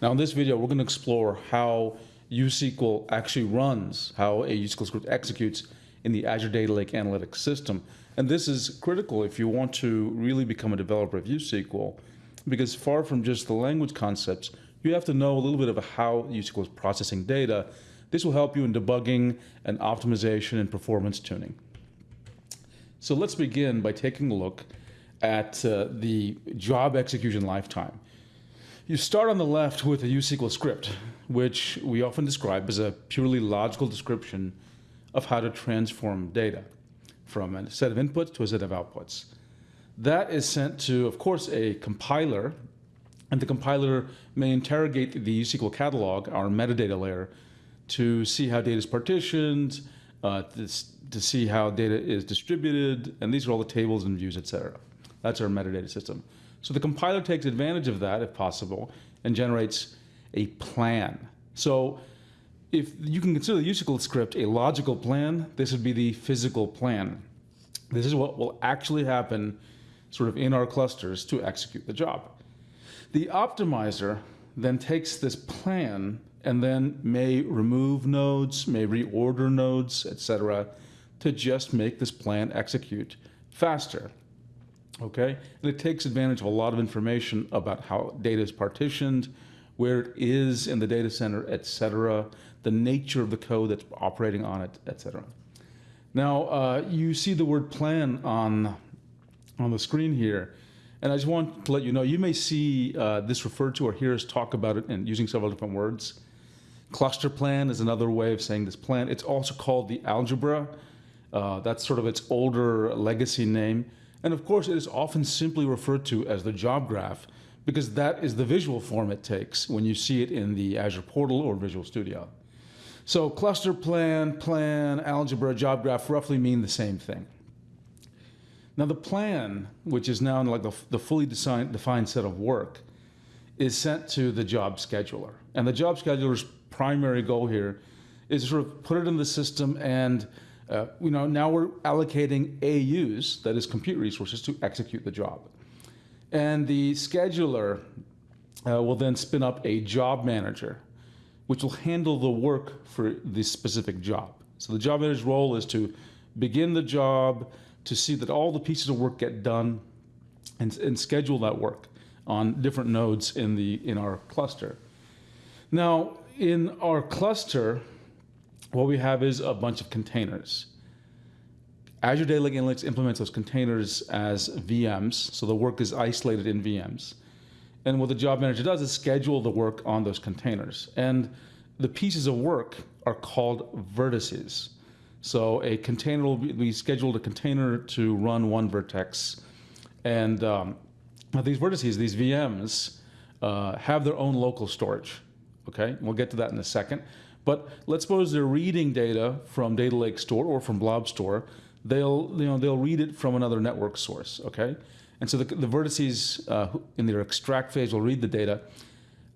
Now in this video, we're going to explore how USQL actually runs, how a USQL script executes in the Azure Data Lake Analytics system. And this is critical if you want to really become a developer of USQL, because far from just the language concepts, you have to know a little bit of how USQL is processing data. This will help you in debugging and optimization and performance tuning. So let's begin by taking a look at uh, the job execution lifetime. You start on the left with a USQL script, which we often describe as a purely logical description of how to transform data from a set of inputs to a set of outputs. That is sent to, of course, a compiler, and the compiler may interrogate the USQL catalog, our metadata layer, to see how data is partitioned, uh, to, to see how data is distributed, and these are all the tables and views, etc. That's our metadata system. So the compiler takes advantage of that, if possible, and generates a plan. So if you can consider the USQL script a logical plan, this would be the physical plan. This is what will actually happen sort of in our clusters to execute the job. The optimizer then takes this plan and then may remove nodes, may reorder nodes, etc., to just make this plan execute faster okay? And it takes advantage of a lot of information about how data is partitioned, where it is in the data center, et cetera, the nature of the code that's operating on it, et cetera. Now, uh, you see the word plan on, on the screen here. And I just want to let you know, you may see uh, this referred to or hear us talk about it and using several different words. Cluster plan is another way of saying this plan. It's also called the algebra. Uh, that's sort of its older legacy name. And of course, it is often simply referred to as the job graph because that is the visual form it takes when you see it in the Azure portal or Visual Studio. So cluster plan, plan, algebra, job graph roughly mean the same thing. Now the plan, which is now like the, the fully design, defined set of work, is sent to the job scheduler. And the job scheduler's primary goal here is to sort of put it in the system and uh, you know, now we're allocating AUs, that is compute resources, to execute the job. And the scheduler uh, will then spin up a job manager, which will handle the work for the specific job. So the job manager's role is to begin the job, to see that all the pieces of work get done, and, and schedule that work on different nodes in, the, in our cluster. Now, in our cluster, what we have is a bunch of containers. Azure Data Lake Analytics implements those containers as VMs, so the work is isolated in VMs. And what the job manager does is schedule the work on those containers. And the pieces of work are called vertices. So a container will be, we scheduled a container to run one vertex. And um, these vertices, these VMs, uh, have their own local storage. Okay, we'll get to that in a second. But let's suppose they're reading data from Data Lake Store or from Blob Store. They'll, you know, they'll read it from another network source, okay? And so the, the vertices uh, in their extract phase will read the data.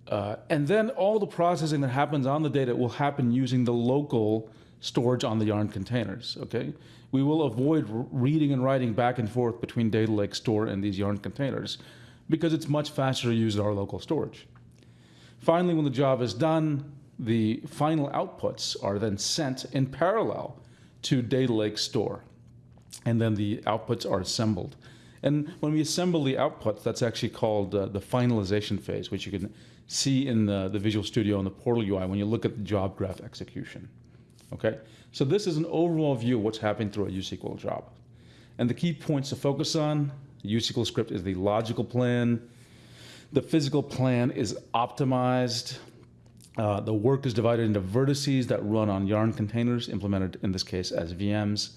Uh, and then all the processing that happens on the data will happen using the local storage on the Yarn containers, okay? We will avoid reading and writing back and forth between Data Lake Store and these Yarn containers because it's much faster to use our local storage. Finally, when the job is done, the final outputs are then sent in parallel to Data Lake Store. And then the outputs are assembled. And when we assemble the outputs, that's actually called uh, the finalization phase, which you can see in the, the Visual Studio and the Portal UI when you look at the job graph execution. Okay, so this is an overall view of what's happening through a USQL job. And the key points to focus on, USQL script is the logical plan. The physical plan is optimized uh, the work is divided into vertices that run on Yarn containers, implemented in this case as VMs,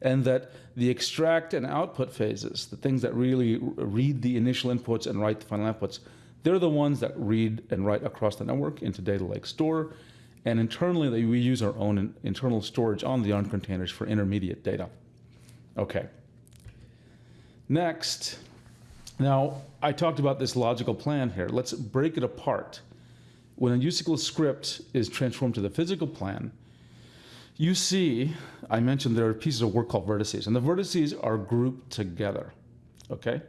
and that the extract and output phases, the things that really read the initial inputs and write the final outputs, they're the ones that read and write across the network into Data Lake Store. And internally, we use our own internal storage on the Yarn containers for intermediate data. Okay. Next, now I talked about this logical plan here. Let's break it apart when a USQL script is transformed to the physical plan, you see, I mentioned there are pieces of work called vertices, and the vertices are grouped together, okay?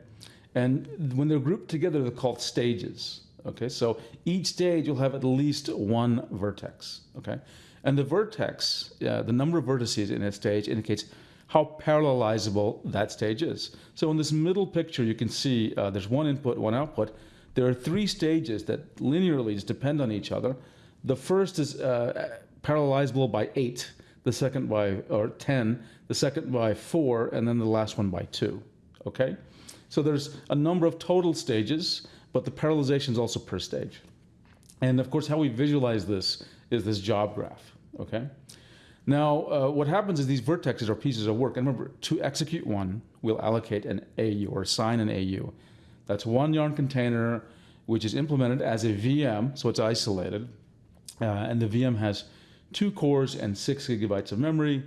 And when they're grouped together, they're called stages, Okay, so each stage you'll have at least one vertex. Okay, and the vertex, uh, the number of vertices in a stage indicates how parallelizable that stage is. So in this middle picture, you can see uh, there's one input, one output. There are three stages that linearly just depend on each other. The first is uh, parallelizable by eight, the second by or 10, the second by four, and then the last one by two. Okay, so there's a number of total stages, but the parallelization is also per stage. And of course, how we visualize this is this job graph. Okay. Now, uh, what happens is these vertexes are pieces of work. And remember, to execute one, we'll allocate an AU or assign an AU. That's one yarn container, which is implemented as a VM, so it's isolated. Uh, and the VM has two cores and six gigabytes of memory.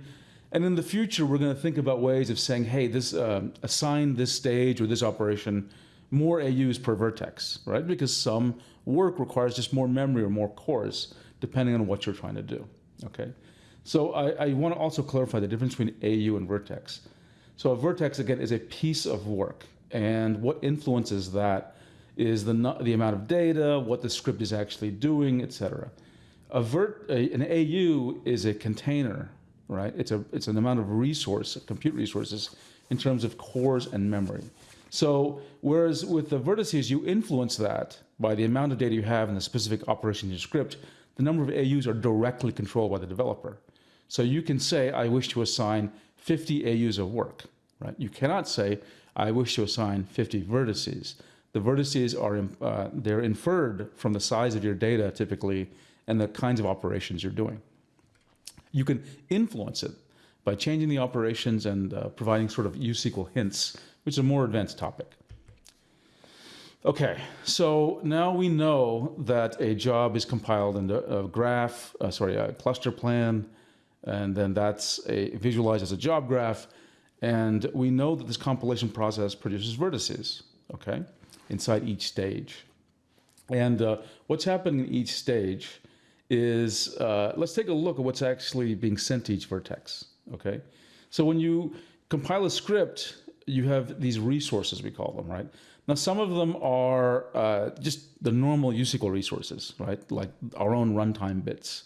And in the future, we're going to think about ways of saying, hey, this uh, assign this stage or this operation more AUs per vertex, right? Because some work requires just more memory or more cores, depending on what you're trying to do, okay? So I, I want to also clarify the difference between AU and vertex. So a vertex, again, is a piece of work. And what influences that is the, the amount of data, what the script is actually doing, et cetera. A vert, an AU is a container, right? It's, a, it's an amount of resource, compute resources, in terms of cores and memory. So whereas with the vertices, you influence that by the amount of data you have and the specific operation in your script, the number of AUs are directly controlled by the developer. So you can say, I wish to assign 50 AUs of work, right? You cannot say, I wish to assign 50 vertices. The vertices are, uh, they're inferred from the size of your data typically and the kinds of operations you're doing. You can influence it by changing the operations and uh, providing sort of USQL hints, which is a more advanced topic. Okay, so now we know that a job is compiled into a graph, uh, sorry, a cluster plan, and then that's a, visualized as a job graph. And we know that this compilation process produces vertices, okay, inside each stage. And uh, what's happening in each stage is, uh, let's take a look at what's actually being sent to each vertex, okay? So when you compile a script, you have these resources, we call them, right? Now, some of them are uh, just the normal USQL resources, right? Like our own runtime bits.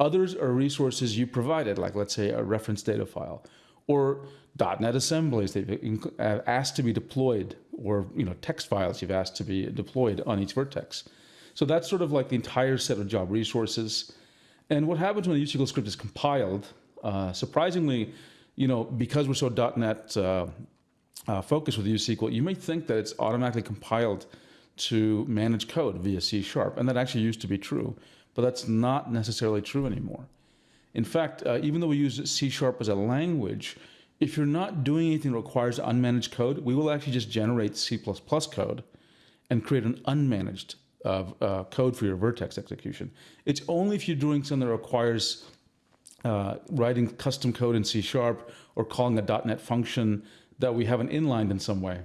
Others are resources you provided, like let's say a reference data file, or .NET assemblies that you've asked to be deployed, or you know text files you've asked to be deployed on each vertex. So that's sort of like the entire set of job resources. And what happens when a USQL script is compiled, uh, surprisingly, you know, because we're so .NET uh, uh, focused with USQL, you may think that it's automatically compiled to manage code via C Sharp, and that actually used to be true but that's not necessarily true anymore. In fact, uh, even though we use C Sharp as a language, if you're not doing anything that requires unmanaged code, we will actually just generate C++ code and create an unmanaged uh, uh, code for your vertex execution. It's only if you're doing something that requires uh, writing custom code in C Sharp or calling a .NET function that we haven't inlined in some way,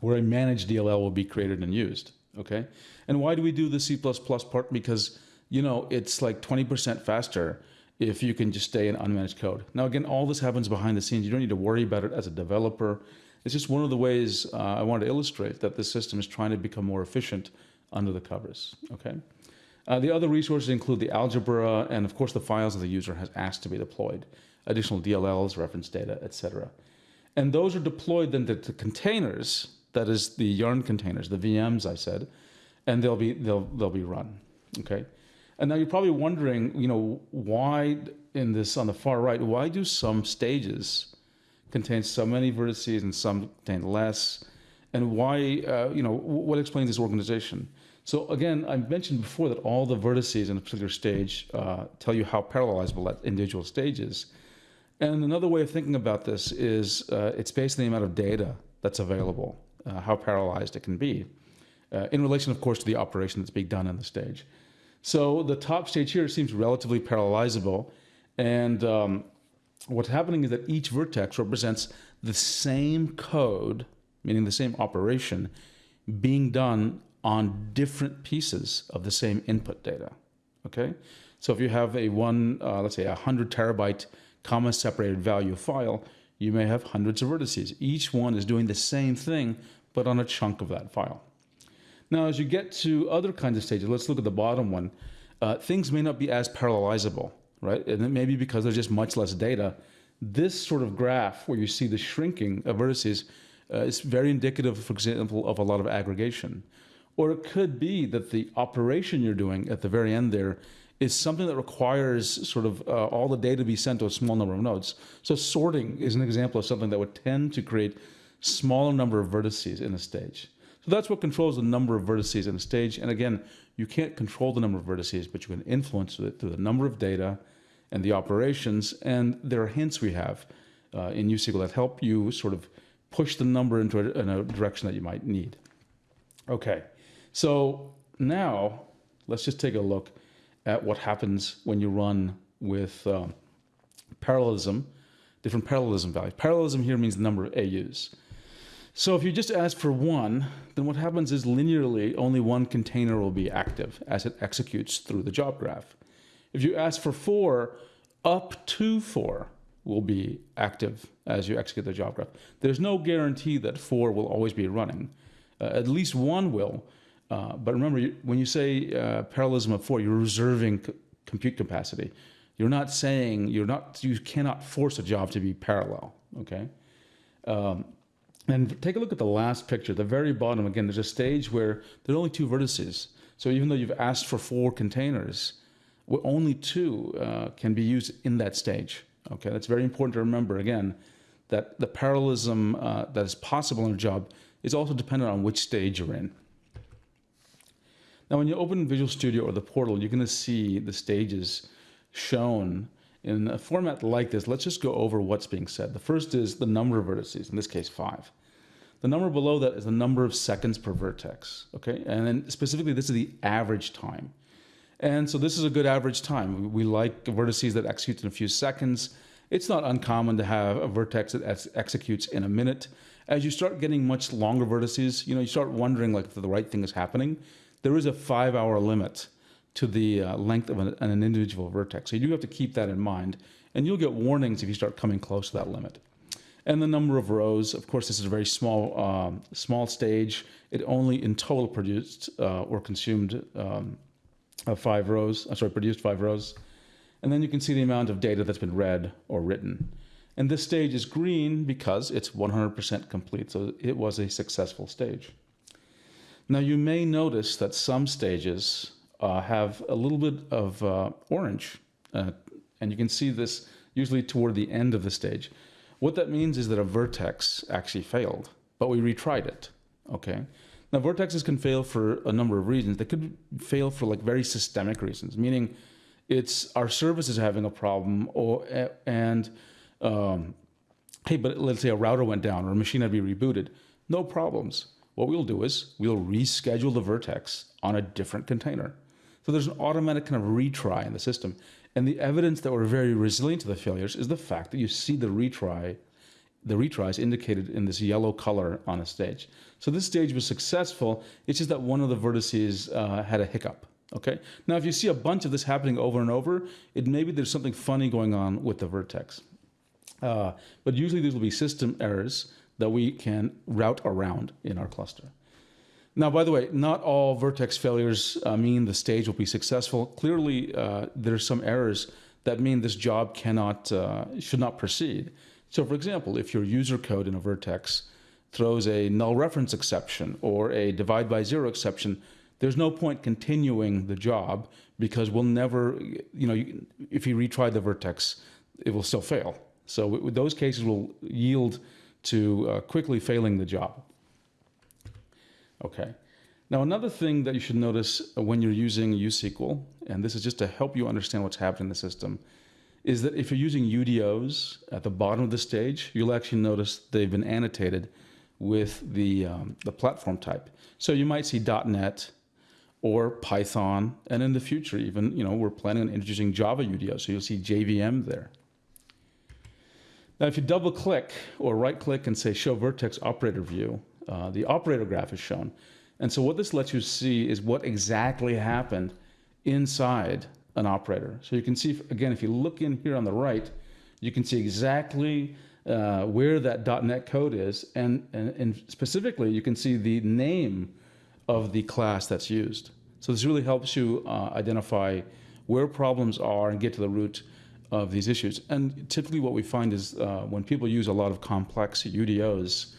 where a managed DLL will be created and used, okay? And why do we do the C++ part? Because you know, it's like 20% faster if you can just stay in unmanaged code. Now, again, all this happens behind the scenes. You don't need to worry about it as a developer. It's just one of the ways uh, I want to illustrate that the system is trying to become more efficient under the covers, okay? Uh, the other resources include the algebra and, of course, the files that the user has asked to be deployed, additional DLLs, reference data, etc. And those are deployed then to, to containers, that is the Yarn containers, the VMs I said, and they'll be, they'll, they'll be run, okay? And now you're probably wondering, you know, why in this on the far right, why do some stages contain so many vertices and some contain less? And why, uh, you know, what explains this organization? So again, I mentioned before that all the vertices in a particular stage uh, tell you how parallelizable that individual stage is. And another way of thinking about this is uh, it's based on the amount of data that's available, uh, how parallelized it can be, uh, in relation, of course, to the operation that's being done in the stage. So the top stage here seems relatively parallelizable. And um, what's happening is that each vertex represents the same code, meaning the same operation, being done on different pieces of the same input data. Okay? So if you have a one, uh, let's say a 100 terabyte comma separated value file, you may have hundreds of vertices. Each one is doing the same thing, but on a chunk of that file. Now, as you get to other kinds of stages, let's look at the bottom one. Uh, things may not be as parallelizable, right? And it may be because there's just much less data. This sort of graph where you see the shrinking of vertices uh, is very indicative, for example, of a lot of aggregation. Or it could be that the operation you're doing at the very end there is something that requires sort of uh, all the data to be sent to a small number of nodes. So sorting is an example of something that would tend to create smaller number of vertices in a stage. So that's what controls the number of vertices in a stage. And again, you can't control the number of vertices, but you can influence it through the number of data and the operations. And there are hints we have uh, in USQL that help you sort of push the number into a, in a direction that you might need. Okay, so now let's just take a look at what happens when you run with um, parallelism, different parallelism values. Parallelism here means the number of AUs. So if you just ask for one, then what happens is linearly only one container will be active as it executes through the job graph. If you ask for four, up to four will be active as you execute the job graph. There's no guarantee that four will always be running. Uh, at least one will. Uh, but remember, when you say uh, parallelism of four, you're reserving compute capacity. You're not saying you're not. You cannot force a job to be parallel. Okay. Um, and take a look at the last picture, the very bottom. Again, there's a stage where there are only two vertices. So even though you've asked for four containers, only two uh, can be used in that stage. Okay, that's very important to remember. Again, that the parallelism uh, that is possible in a job is also dependent on which stage you're in. Now, when you open Visual Studio or the portal, you're going to see the stages shown in a format like this, let's just go over what's being said. The first is the number of vertices, in this case five. The number below that is the number of seconds per vertex, okay? And then specifically, this is the average time. And so this is a good average time. We like vertices that execute in a few seconds. It's not uncommon to have a vertex that ex executes in a minute. As you start getting much longer vertices, you know, you start wondering like if the right thing is happening. There is a five hour limit to the uh, length of an, an, individual vertex. So you do have to keep that in mind. And you'll get warnings if you start coming close to that limit. And the number of rows, of course, this is a very small, um, small stage. It only in total produced uh, or consumed um, uh, five rows, uh, sorry, produced five rows. And then you can see the amount of data that's been read or written. And this stage is green because it's 100% complete. So it was a successful stage. Now you may notice that some stages uh, have a little bit of uh, orange. Uh, and you can see this usually toward the end of the stage. What that means is that a vertex actually failed, but we retried it, okay? Now, vertexes can fail for a number of reasons. They could fail for like very systemic reasons, meaning it's our service is having a problem or, and, um, hey, but let's say a router went down or a machine had to be rebooted. No problems. What we'll do is we'll reschedule the vertex on a different container. So there's an automatic kind of retry in the system. And the evidence that we're very resilient to the failures is the fact that you see the retry, the retries indicated in this yellow color on a stage. So this stage was successful. It's just that one of the vertices uh, had a hiccup. Okay. Now, if you see a bunch of this happening over and over, it maybe there's something funny going on with the vertex. Uh, but usually these will be system errors that we can route around in our cluster. Now, by the way, not all vertex failures uh, mean the stage will be successful. Clearly, uh, there's some errors that mean this job cannot, uh, should not proceed. So for example, if your user code in a vertex throws a null reference exception or a divide by zero exception, there's no point continuing the job because we'll never, you know, if you retry the vertex, it will still fail. So those cases will yield to uh, quickly failing the job. Okay. Now, another thing that you should notice when you're using USQL, and this is just to help you understand what's happening in the system, is that if you're using UDOs at the bottom of the stage, you'll actually notice they've been annotated with the, um, the platform type. So you might see .NET or Python, and in the future even, you know, we're planning on introducing Java UDO, so you'll see JVM there. Now, if you double click or right click and say show vertex operator view, uh, the operator graph is shown. And so what this lets you see is what exactly happened inside an operator. So you can see, again, if you look in here on the right, you can see exactly uh, where that .NET code is. And, and, and, specifically, you can see the name of the class that's used. So this really helps you uh, identify where problems are and get to the root of these issues. And typically what we find is uh, when people use a lot of complex UDOs,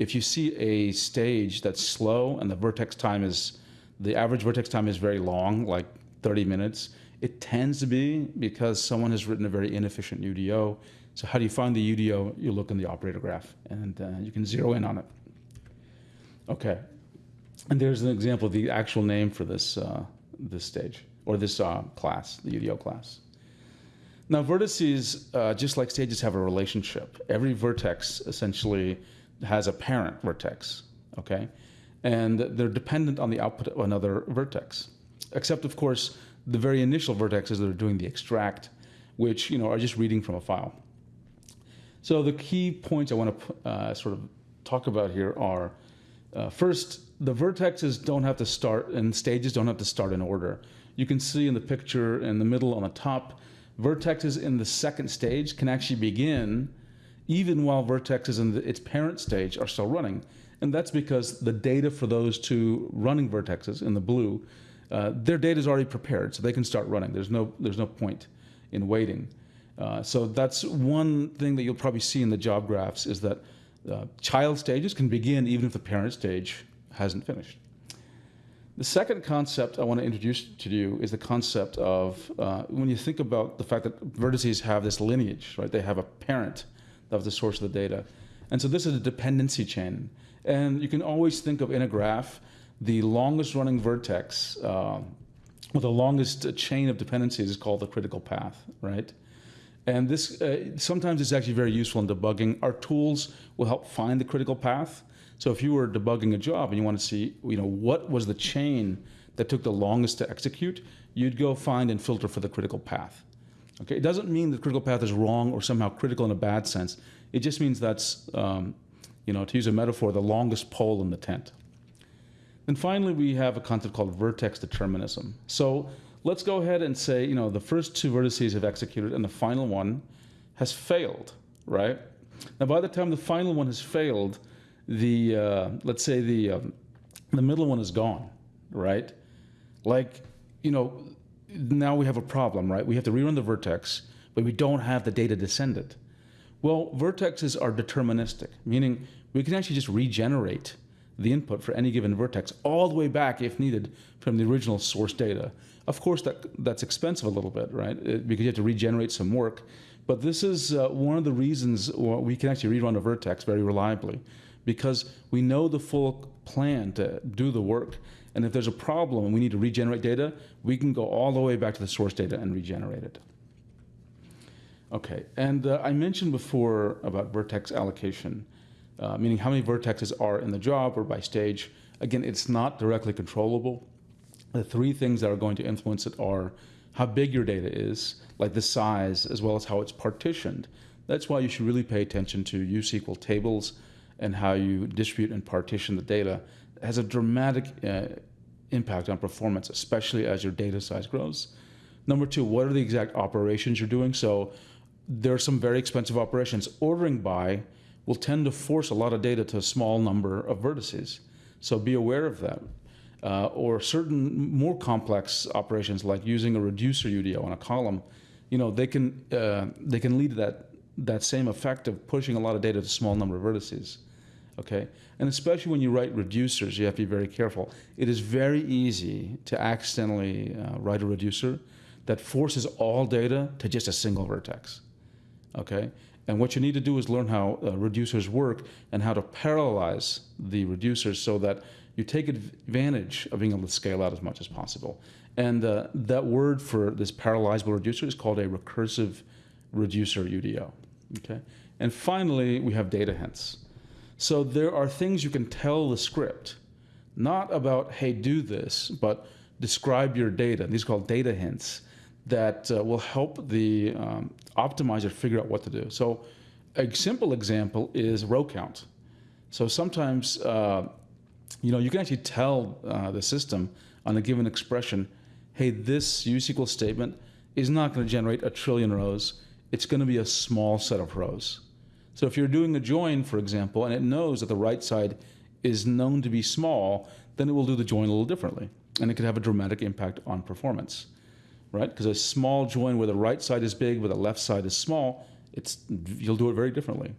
if you see a stage that's slow and the vertex time is, the average vertex time is very long, like 30 minutes, it tends to be because someone has written a very inefficient UDO. So how do you find the UDO? You look in the operator graph and uh, you can zero in on it. Okay, and there's an example of the actual name for this, uh, this stage or this uh, class, the UDO class. Now vertices, uh, just like stages, have a relationship. Every vertex essentially has a parent vertex, okay? And they're dependent on the output of another vertex. Except, of course, the very initial vertexes that are doing the extract, which you know are just reading from a file. So the key points I want to uh, sort of talk about here are, uh, first, the vertexes don't have to start, and stages don't have to start in order. You can see in the picture in the middle on the top, vertexes in the second stage can actually begin even while vertexes in the, its parent stage are still running. And that's because the data for those two running vertexes in the blue, uh, their data is already prepared, so they can start running. There's no, there's no point in waiting. Uh, so that's one thing that you'll probably see in the job graphs is that uh, child stages can begin even if the parent stage hasn't finished. The second concept I want to introduce to you is the concept of uh, when you think about the fact that vertices have this lineage, right? They have a parent of the source of the data. And so this is a dependency chain. And you can always think of in a graph, the longest running vertex, uh, or the longest chain of dependencies is called the critical path, right? And this uh, sometimes it's actually very useful in debugging. Our tools will help find the critical path. So if you were debugging a job and you want to see, you know, what was the chain that took the longest to execute, you'd go find and filter for the critical path. Okay, it doesn't mean the critical path is wrong or somehow critical in a bad sense. It just means that's, um, you know, to use a metaphor, the longest pole in the tent. And finally, we have a concept called vertex determinism. So let's go ahead and say, you know, the first two vertices have executed and the final one has failed, right? Now, by the time the final one has failed, the, uh, let's say the, um, the middle one is gone, right? Like, you know, now we have a problem, right? We have to rerun the vertex, but we don't have the data descendant. Well, vertexes are deterministic, meaning we can actually just regenerate the input for any given vertex all the way back, if needed, from the original source data. Of course, that, that's expensive a little bit, right? It, because you have to regenerate some work. But this is uh, one of the reasons we can actually rerun a vertex very reliably, because we know the full plan to do the work. And if there's a problem and we need to regenerate data, we can go all the way back to the source data and regenerate it. Okay, and uh, I mentioned before about vertex allocation, uh, meaning how many vertexes are in the job or by stage. Again, it's not directly controllable. The three things that are going to influence it are how big your data is, like the size, as well as how it's partitioned. That's why you should really pay attention to USQL tables and how you distribute and partition the data has a dramatic uh, impact on performance, especially as your data size grows. Number two, what are the exact operations you're doing? So there are some very expensive operations. Ordering by will tend to force a lot of data to a small number of vertices. So be aware of that. Uh, or certain more complex operations like using a reducer UDO on a column, you know, they can, uh, they can lead to that, that same effect of pushing a lot of data to a small number of vertices okay? And especially when you write reducers, you have to be very careful. It is very easy to accidentally uh, write a reducer that forces all data to just a single vertex, okay? And what you need to do is learn how uh, reducers work and how to parallelize the reducers so that you take advantage of being able to scale out as much as possible. And uh, that word for this parallelizable reducer is called a recursive reducer UDO, okay? And finally, we have data hints. So there are things you can tell the script, not about, hey, do this, but describe your data. These are called data hints that uh, will help the um, optimizer figure out what to do. So a simple example is row count. So sometimes, uh, you know, you can actually tell uh, the system on a given expression, hey, this USQL statement is not going to generate a trillion rows. It's going to be a small set of rows. So if you're doing a join, for example, and it knows that the right side is known to be small, then it will do the join a little differently. And it could have a dramatic impact on performance, right? Because a small join where the right side is big, where the left side is small, it's, you'll do it very differently.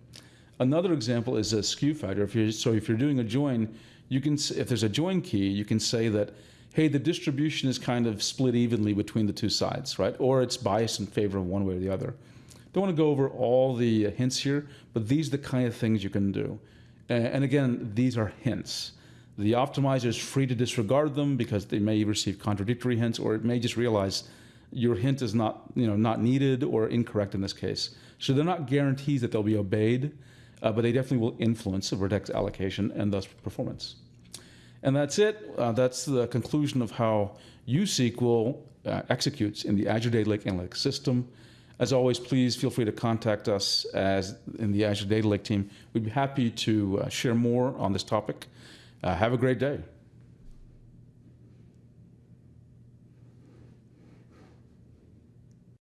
Another example is a skew factor. If you're, so if you're doing a join, you can, if there's a join key, you can say that, hey, the distribution is kind of split evenly between the two sides, right? Or it's biased in favor of one way or the other. Don't want to go over all the hints here, but these are the kind of things you can do. And again, these are hints. The optimizer is free to disregard them because they may receive contradictory hints, or it may just realize your hint is not, you know, not needed or incorrect in this case. So they're not guarantees that they'll be obeyed, uh, but they definitely will influence the vertex allocation and thus performance. And that's it. Uh, that's the conclusion of how USQL uh, executes in the Azure Data Lake Analytics System. As always, please feel free to contact us as in the Azure Data Lake team. We'd be happy to uh, share more on this topic. Uh, have a great day.